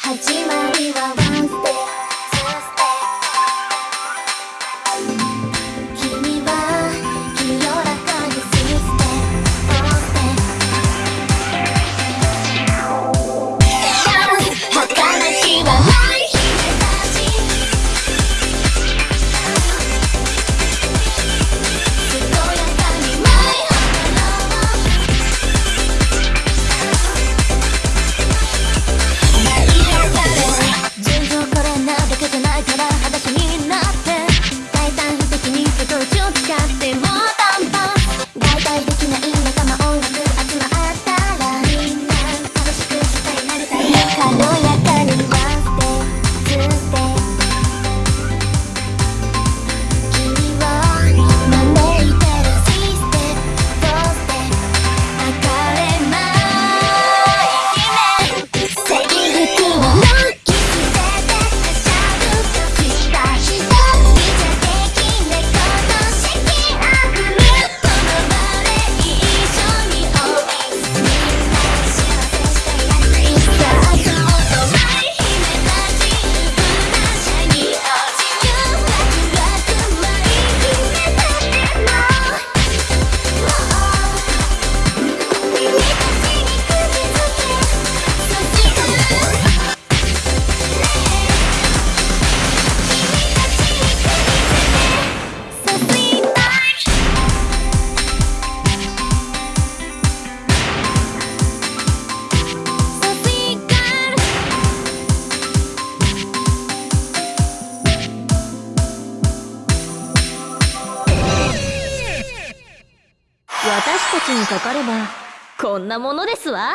始まりは私たちにかかればこんなものですわ。